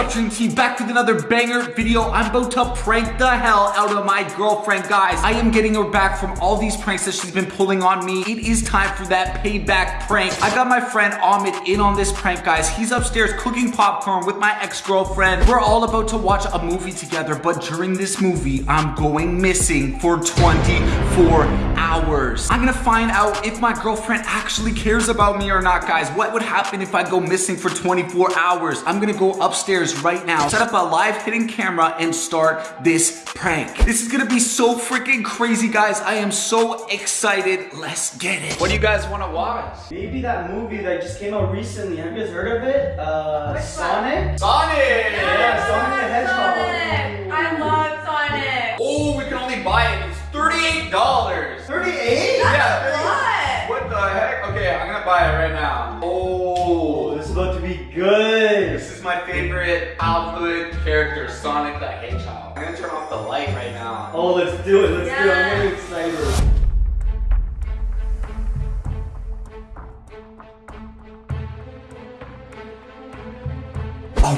up, Trinity? Back with another banger video. I'm about to prank the hell out of my girlfriend, guys. I am getting her back from all these pranks that she's been pulling on me. It is time for that payback prank. I got my friend Ahmed in on this prank, guys. He's upstairs cooking popcorn with my ex-girlfriend. We're all about to watch a movie together, but during this movie, I'm going missing for 24 hours. I'm gonna find out if my girlfriend actually cares about me or not, guys. What would happen if I go missing for 24 hours? I'm gonna go upstairs right now, set up a live hidden camera and start this prank. This is gonna be so freaking crazy, guys. I am so excited. Let's get it. What do you guys wanna watch? Maybe that movie that just came out recently. Have you guys heard of it? Uh, Which one? Sonic? Sonic! Yeah, Sonic the Hedgehog. Sonic. I love Sonic. Oh, we can only buy it. It's $38. 38? Yeah, What? What the heck? Okay, I'm gonna buy it right now. Oh, good. This is my favorite childhood character, Sonic the Hedgehog. I'm gonna turn off the light right now. Oh, let's do it. Let's do it. I'm really excited.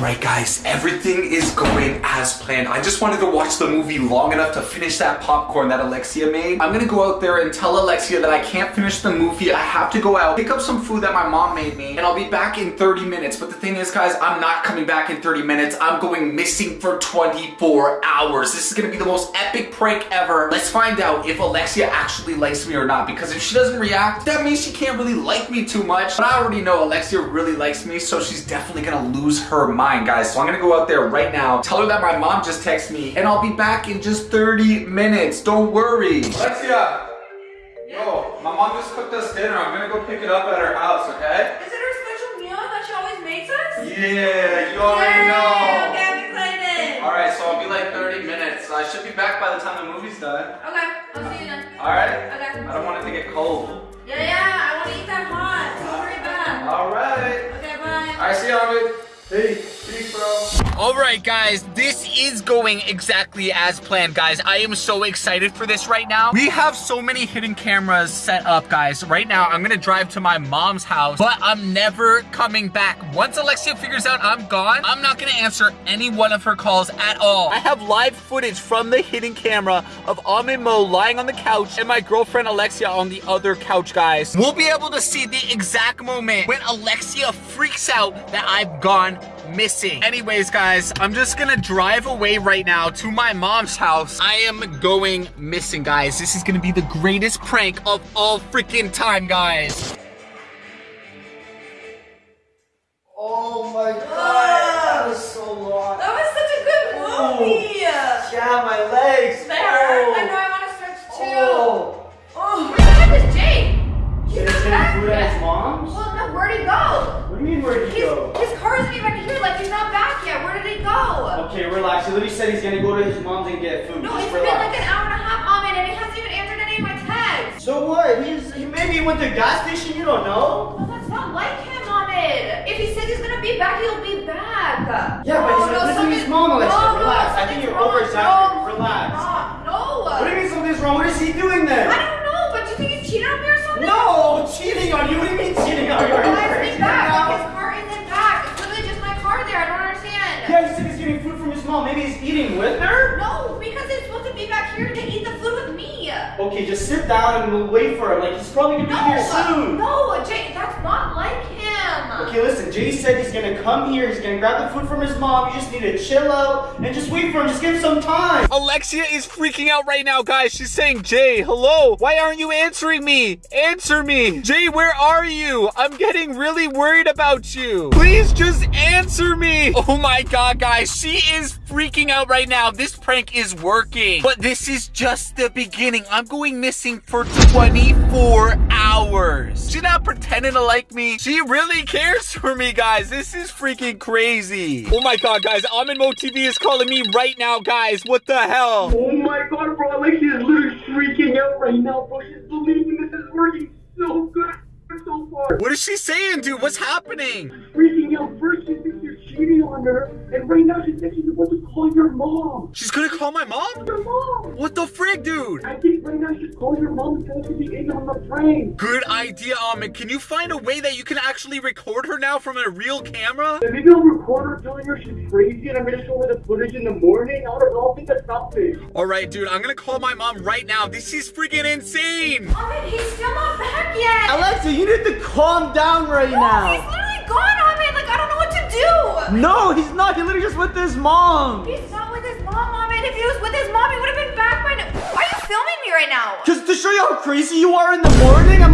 Alright guys, everything is going as planned. I just wanted to watch the movie long enough to finish that popcorn that Alexia made. I'm gonna go out there and tell Alexia that I can't finish the movie. I have to go out, pick up some food that my mom made me, and I'll be back in 30 minutes. But the thing is guys, I'm not coming back in 30 minutes. I'm going missing for 24 hours. This is gonna be the most epic prank ever. Let's find out if Alexia actually likes me or not, because if she doesn't react, that means she can't really like me too much. But I already know Alexia really likes me, so she's definitely gonna lose her mind, guys. So I'm gonna go out there right now, tell her that my mom just texted me, and I'll be back in just 30 minutes. Don't worry. Alexia! Yo, my mom just cooked us dinner. I'm gonna go pick it up at her house, okay? Is it her special meal that she always makes us? Yeah, you already Yay, know. Okay, I'm excited. Alright, so I'll be like 30 minutes. I should be back by the time the movie's done. Okay, I'll see you then. Alright? Okay. I don't want it to get cold. Yeah, yeah, I want to eat that hot. Don't hurry back. Alright. Okay, bye. I see you, Ahmed. Hey. Peace, bro. All right, guys, this is going exactly as planned, guys. I am so excited for this right now. We have so many hidden cameras set up, guys. Right now, I'm gonna drive to my mom's house, but I'm never coming back. Once Alexia figures out I'm gone, I'm not gonna answer any one of her calls at all. I have live footage from the hidden camera of Ahmed Mo lying on the couch and my girlfriend Alexia on the other couch, guys. We'll be able to see the exact moment when Alexia freaks out that I've gone missing. Anyways, guys, I'm just gonna drive away right now to my mom's house. I am going missing, guys. This is gonna be the greatest prank of all freaking time, guys. Oh my god. That was so long. That was such a good oh, movie. Yeah, my legs. They hurt. Oh. I know I want to stretch too. Oh. Oh, where the heck is Jake? He's not back food at his mom's? Well, no, where'd he go? What do you mean, where'd he His, go? his car isn't even here. Like, he's not back yet. Where did he go? Okay, relax. He literally said he's gonna go to his mom's and get food. No, Just it's been like an hour and a half, Ahmed, and he hasn't even answered any of my texts. So what? He's he maybe he went to a gas station. You don't know. Well, that's not like him, Ahmed. If he says he's gonna be back, he'll be back. Yeah, but he's no, not visiting his mom, Alexia. No, no, Relax. I think you're over-exaggerating. No, Relax. No. What do you mean something's wrong? What is he doing then? I don't know, but do you think he's cheating on me or something? No, cheating on you. What do you mean cheating on you? Are you Why is crazy he back? now? Like, his car isn't back. It's literally just my car there. I don't understand. Yeah, he said he's getting food from his mom. Maybe he's eating with her. No, because he's supposed to be back here to eat the food with me. Okay, just sit down and we'll wait for him. Like he's probably gonna be No, here uh, soon. no, Jay, that's not like him. Okay, listen. Jay said he's gonna come here. He's gonna grab the food from his mom. You just need to chill out and just wait for him. Just give him some time. Alexia is freaking out right now, guys. She's saying, Jay, hello. Why aren't you answering me? Answer me. Jay, where are you? I'm getting really worried about you. Please just answer me. Oh my God, guys. She is freaking out right now. This prank is working. But this is just the beginning. I'm going missing for 24 hours. She's not pretending to like me. She really cares for me, guys. This is freaking crazy. Oh my God, guys. Ahmed Mo TV is calling me right now, guys. What the hell? Oh my god, bro, Alexia is literally freaking out right now, bro. She's believing this is working so good so far. What is she saying, dude? What's happening? She's Freaking out. First, she thinks you're cheating cheating on her, and right now she said she's about to call your mom. She's gonna call my mom? Your mom! What the frig, dude? I think right now she's calling your mom and telling her to be in on the prank. Good idea, Ahmed. Can you find a way that you can actually record her now from a real camera? And maybe I'll record her telling her she's crazy and I'm gonna show her the footage in the morning. I don't know, I think that's something. All right, dude, I'm gonna call my mom right now. This is freaking insane. Ahmed, he's still not back yet. Alexa, you need to calm down right He's now. literally gone, Ahmed. Like, I don't know what to do. No, he's not. He literally just with his mom. He's not with his mom, mom. And If he was with his mom, he would have been back by now. Why are you filming me right now? Because to show you how crazy you are in the morning, I'm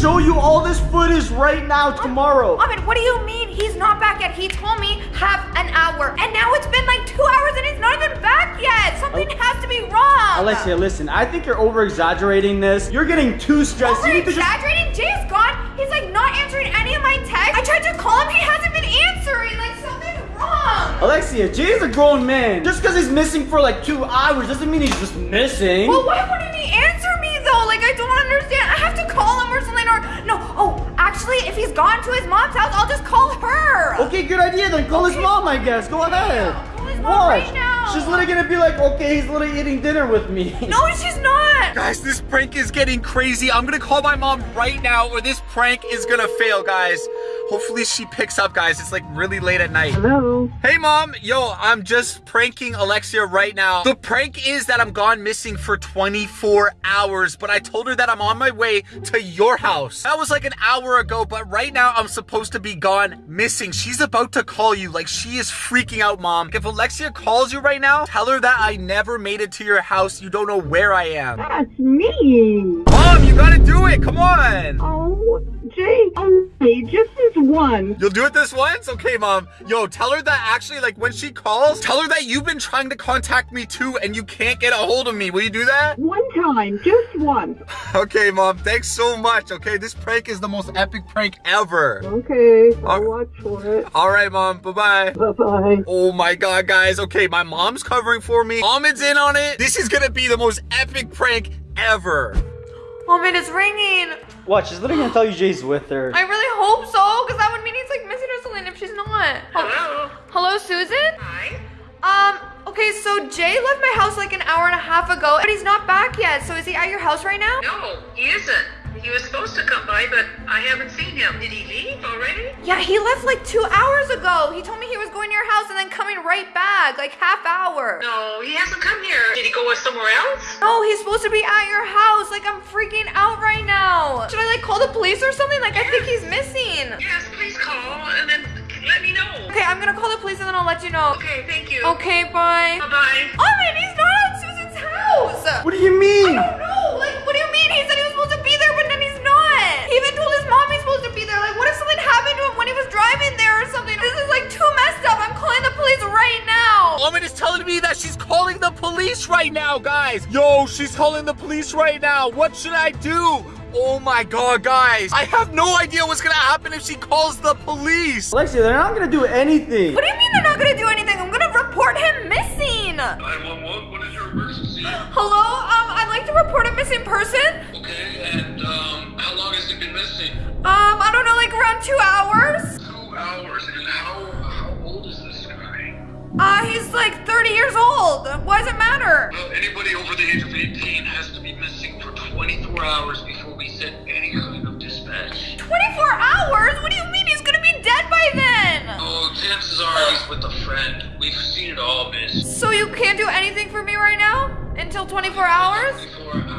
show you all this footage right now tomorrow. Ahmed, what do you mean he's not back yet? He told me half an hour, and now it's been like two hours and he's not even back yet. Something oh. has to be wrong. Alexia, listen, I think you're over exaggerating this. You're getting too stressed. You Over need to just. exaggerating? Jay's gone. He's like not answering any of my texts. I tried to call him. He hasn't been answering. Like something's wrong. Alexia, Jay's a grown man. Just because he's missing for like two hours doesn't mean he's just missing. Well, why wouldn't he answer me though? Like I don't understand. I have to call him or something. Or no. Oh, actually, if he's gone to his mom's house, I'll just call her. Okay, good idea. Then call his mom, I guess. Go ahead. I'll call his mom Watch. right now. She's literally gonna be like, okay, he's literally eating dinner with me. No, she's not. Guys, this prank is getting crazy. I'm gonna call my mom right now or this prank is gonna fail, guys. Hopefully she picks up, guys. It's like really late at night. Hello? Hey mom, yo, I'm just pranking Alexia right now. The prank is that I'm gone missing for 24 hours, but I told her that I'm on my way to your house. That was like an hour ago, but right now I'm supposed to be gone missing. She's about to call you, like she is freaking out, mom. If Alexia calls you right now, tell her that I never made it to your house. You don't know where I am. That's me. Mom, you gotta do it, come on. Oh, Jay, okay, just this one. You'll do it this once? Okay, mom. Yo, tell her that actually, like, when she calls, tell her that you've been trying to contact me too and you can't get a hold of me. Will you do that? One time, just once. Okay, mom. Thanks so much. Okay, this prank is the most epic prank ever. Okay, I'll watch for it. All right, mom. Bye-bye. Bye-bye. Oh my god, guys. Okay, my mom's covering for me. Ahmed's in on it. This is gonna be the most epic prank ever. Oh, Ahmed, it's ringing. Watch, she's literally gonna tell you Jay's with her. I really hope so, because that would mean he's like missing her something if she's not. Hello? Hello, Susan? Hi. Um, okay, so Jay left my house like an hour and a half ago, but he's not back yet. So is he at your house right now? No, he isn't. He was supposed to come by, but I haven't seen him. Did he leave already? Yeah, he left like two hours ago. He told me he was going to your house and then coming right back, like half hour. No, he hasn't come here. Did he go somewhere else? No, he's supposed to be at your house. Like, I'm freaking out right now. Should I, like, call the police or something? Like, I think he's missing. Yes, please call and then let me know. Okay, I'm gonna call the police and then I'll let you know. Okay, thank you. Okay, bye. Bye-bye. Oh, man, he's not at Susan's house. What do you mean? I don't know. Driving there or something? This is like too messed up. I'm calling the police right now. Ahmed is telling me that she's calling the police right now, guys. Yo, she's calling the police right now. What should I do? Oh my god, guys. I have no idea what's gonna happen if she calls the police. Alexia, they're not gonna do anything. What do you mean they're not gonna do anything? I'm gonna report him missing. 911, what is your emergency? Hello? Um, I'd like to report a missing person. Okay, and um, how long has he been missing? Um, I don't know, like around two hours. Two hours, and how how old is this guy? Uh, he's like 30 years old. Why does it matter? Well, anybody over the age of 18 has to be missing for 24 hours before we send any kind of dispatch. 24 hours? What do you mean he's gonna be dead by then? Oh, chances are he's with a friend. We've seen it all, miss. So you can't do anything for me right now? Until 24 hours? 24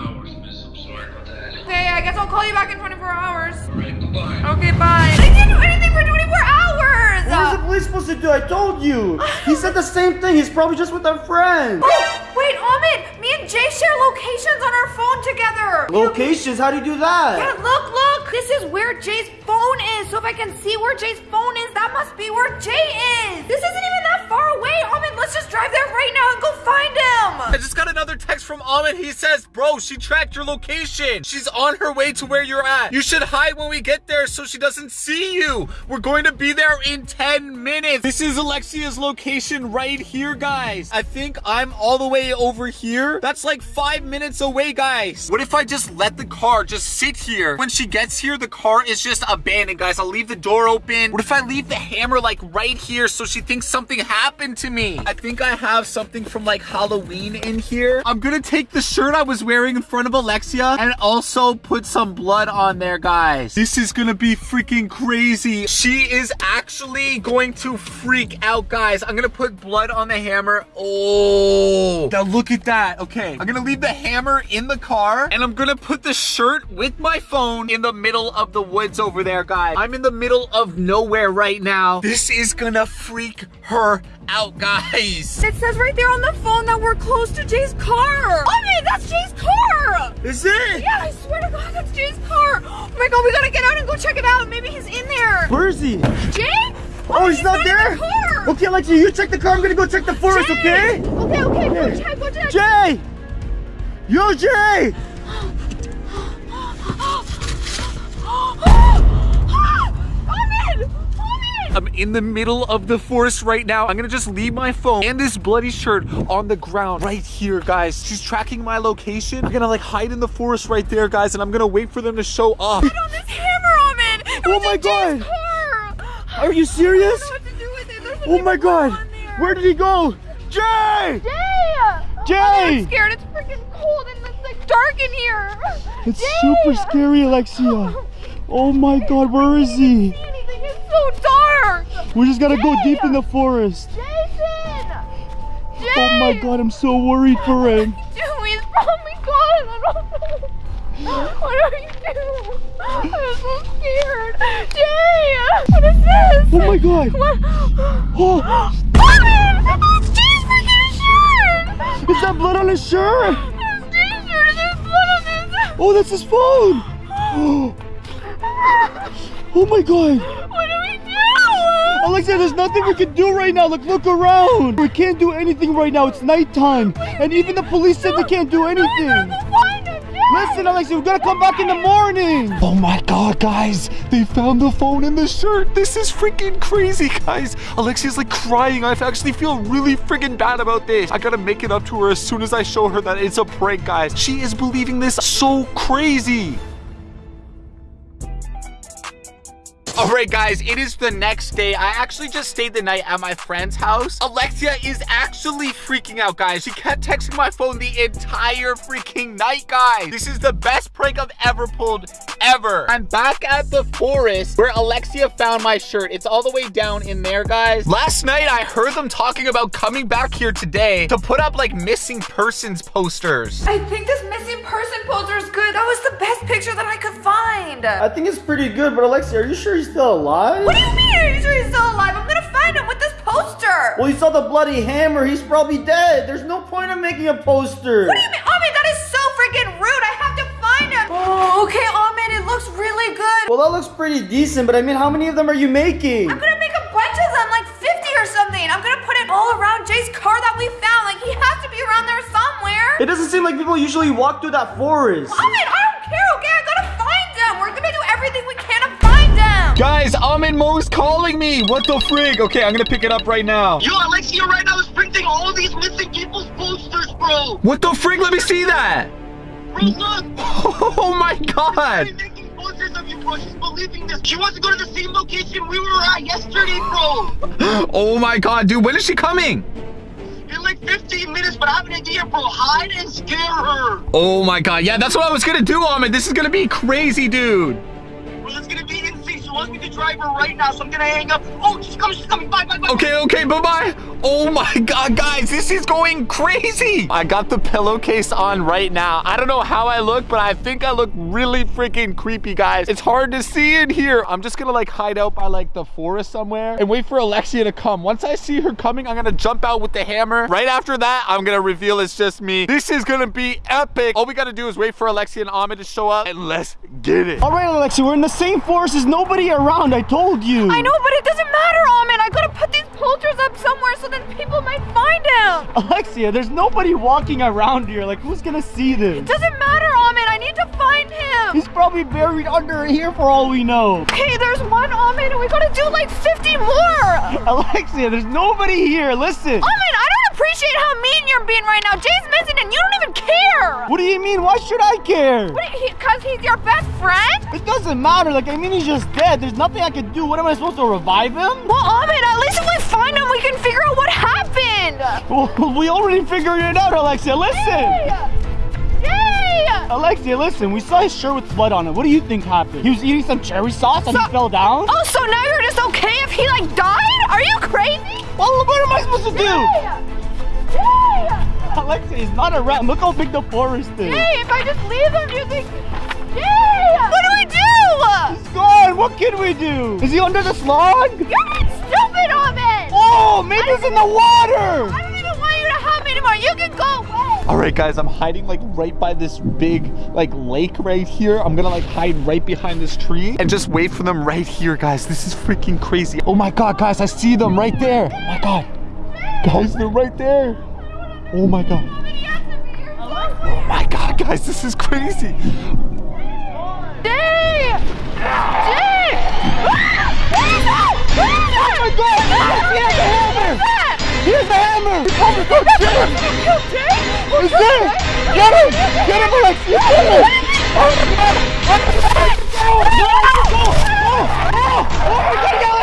Okay, I guess I'll call you back in 24 hours. All right, goodbye. Okay, bye. I didn't do anything for 24 hours! What was the police supposed to do? I told you. He said the same thing. He's probably just with a friend. Oh, wait, Ahmed! Me and Jay share locations on our phone together! Locations? How do you do that? Yeah, look, look! This is where Jay's phone is. So if I can see where Jay's phone is, that must be where Jay is. This isn't even that far away. Ahmed, let's just drive there right now and go find him. I just got another text from Ahmed. He says, bro, she tracked your location. She's on her way to where you're at. You should hide when we get there so she doesn't see you. We're going to be there in 10 minutes. This is Alexia's location right here, guys. I think I'm all the way over here. That's like five minutes away, guys. What if I just let the car just sit here? When she gets here, the car is just abandoned, guys. I'll leave the door open. What if I leave the hammer like right here so she thinks something happened to me? I think I have something from like Halloween in here. I'm gonna take the shirt I was wearing in front of Alexia and also put some blood on there, guys. This is gonna be freaking crazy. She is actually going to freak out, guys. I'm gonna put blood on the hammer. Oh, now look at that. Okay, I'm gonna leave the hammer in the car and I'm gonna put the shirt with my phone in the middle of the woods over there, guys. I'm in the middle of nowhere right now. This is gonna freak her out, guys. It says right there on the phone that we're close to Jay's car. Oh man, that's Jay's car. Is it? Yeah, I swear to God, that's Jay's car. Oh my God, we gotta get out and go check it out. Maybe he's in there. Where is he? Jay? Oh, he's, not, in there? the car. Okay, Alexia, you check the car. I'm gonna go check the forest, Jay. okay? Okay, okay, go Okay. check, go check. Jay! Yo, Jay! I'm in the middle of the forest right now. I'm gonna just leave my phone and this bloody shirt on the ground right here, guys. She's tracking my location. I'm gonna like hide in the forest right there, guys, and I'm gonna wait for them to show up. Get on this hammer! It Oh my God. car! Are you serious? I don't know what to do with it. Oh my god! Where did he go? Jay! Jay! Jay! Oh, I'm scared. It's freaking cold and it's like dark in here. It's Jay! super scary, Alexia. Oh my god, where is he? See anything? It's so dark. We just gotta go deep in the forest. Jason! Jay! Oh my god, I'm so worried for him. Dude, he's probably gone. I don't know. What are you doing? I'm so scared. Jay! What is this? Oh my god! What? Oh, Robin! It's Jay's freaking shirt! is that blood on his shirt? It's Jay's shirt. There's blood on this. Oh, that's his phone! Oh my god! What do we do? Alexia, there's nothing we can do right now. Look, look around. We can't do anything right now. It's nighttime. And even the police said they can't do anything. Find him, Listen, Alexia, we gotta come back in the morning. Oh my god, guys. They found the phone in the shirt. This is freaking crazy, guys. Alexia's like crying. I actually feel really freaking bad about this. I gotta make it up to her as soon as I show her that it's a prank, guys. She is believing this so crazy. All right, guys, it is the next day. I actually just stayed the night at my friend's house. Alexia is actually freaking out, guys. She kept texting my phone the entire freaking night, guys. This is the best prank I've ever pulled, ever. I'm back at the forest where Alexia found my shirt. It's all the way down in there, guys. Last night, I heard them talking about coming back here today to put up like missing persons posters. I think this missing person poster is good. That was the best picture that I could find. I think it's pretty good, but Alexia, are you sure he's still alive? what do you mean? He's still alive? I'm gonna find him with this poster. Well, you saw the bloody hammer. He's probably dead. There's no point in making a poster. What do you mean? Ahmed, that is so freaking rude. I have to find him. Oh, okay, Ahmed, it looks really good. Well, that looks pretty decent, but I mean, how many of them are you making? I'm gonna make a bunch of them, like 50 or something. I'm gonna put it all around Jay's car that we found. Like, he has to be around there somewhere. It doesn't seem like people usually walk through that forest. Ahmed, Guys, Ahmed Mo's calling me. What the frig? Okay, I'm gonna pick it up right now. Yo, Alexia right now is printing all these missing people's posters, bro. What the frig? Let me see that. Bro, look. Oh my god. She's making posters of you, bro. She's believing this. She wants to go to the same location we were at yesterday, bro. Oh my god, dude, when is she coming? In like 15 minutes, but I have an idea, bro. Hide and scare her. Oh my god, yeah, that's what I was gonna do, Ahmed. This is gonna be crazy, dude. Insane. She wants me to drive her right now, so I'm gonna hang up. Oh, she's coming. She's coming. Bye, bye, bye. Okay, okay, bye-bye. Oh my god, guys, this is going crazy. I got the pillowcase on right now. I don't know how I look, but I think I look really freaking creepy, guys. It's hard to see in here. I'm just gonna like hide out by like the forest somewhere and wait for Alexia to come. Once I see her coming, I'm gonna jump out with the hammer. Right after that, I'm gonna reveal it's just me. This is gonna be epic. All we gotta do is wait for Alexia and Ahmed to show up and let's get it. All right, Alexia, we're in the same forest. There's nobody around. I told you. I know, but it doesn't matter, Ahmed. I gotta put these posters up somewhere so then people might find him. Alexia, there's nobody walking around here. Like, who's gonna see this? It doesn't matter, Ahmed. I need to find him. He's probably buried under here for all we know. Okay, there's one Ahmed and we gotta do like 50 more. Alexia, there's nobody here. Listen. Ahmed, I don't appreciate how mean you're being right now. Jay's missing and you don't even care. What do you mean? Why should I care? Because he's your best friend? It doesn't matter. Like, I mean, he's just dead. There's nothing I can do. What am I supposed to revive him? Well, Ahmed, at least if we find him, we can figure out what happened. Well, we already figured it out, Alexia. Listen. Jay! Alexia, listen. We saw his shirt with blood on it. What do you think happened? He was eating some cherry sauce and he fell down? Oh, so now you're just okay if he like died? Are you crazy? Well, what am I supposed to do? Jay! Jay! Alexia, he's not a rat. Look how big the forest is. Jay, if I just leave him, you think... Jay! What do we do? He's gone. What can we do? Is he under the slog? You're being stupid, Maybe he's in the water. I don't even want you to help me anymore. You can go away. All right, guys, I'm hiding like right by this big like lake right here. I'm gonna like hide right behind this tree and just wait for them right here, guys. This is freaking crazy. Oh my God, guys, I see them right there. Oh my God. Guys, they're right there. Oh my God. Oh my God, guys, this is crazy. Jay! He has a hammer. Oh my God, get him. He's there. Get him. Get him, Alexia. Get him. Oh my God. Oh, no, no. Oh, oh, oh my God, Alexia. Oh.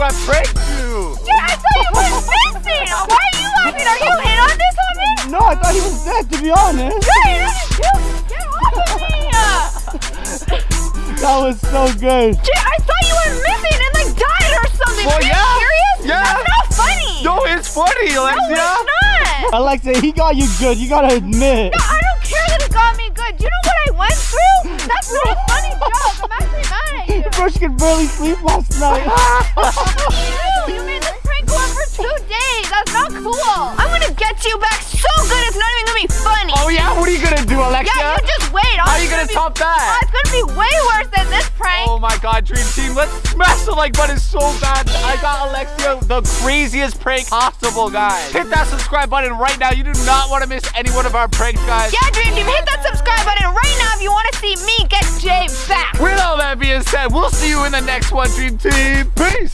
You I do a prank you? Yeah, I thought you went missing. Why are you laughing? Are you in on this, Ahmed? No, I thought he was dead, to be honest. Jay, get off of me! That was so good. Jay, I thought you were missing and like died or something. Well, Are you yeah. serious? Yeah. That's not funny. No, it's funny, No, it's not. Alexia, he got you good. You gotta admit. No, mad at you. Could barely sleep last night. you, you made this prank go on for two days. That's not cool. I'm gonna you back so good it's not even gonna be funny. oh yeah, what are you gonna do, Alexia? yeah, you just wait. How are you it's gonna be- top Oh, it's gonna be way worse than this prank. Oh my god, Dream Team, let's smash the like button so bad. I got Alexia the craziest prank possible, guys. Hit that subscribe button right now. You do not want to miss any one of our pranks, guys. Yeah, Dream Team, hit that subscribe button right now if you want to see me get Jay back. With all that being said, we'll see you in the next one, Dream Team. Peace.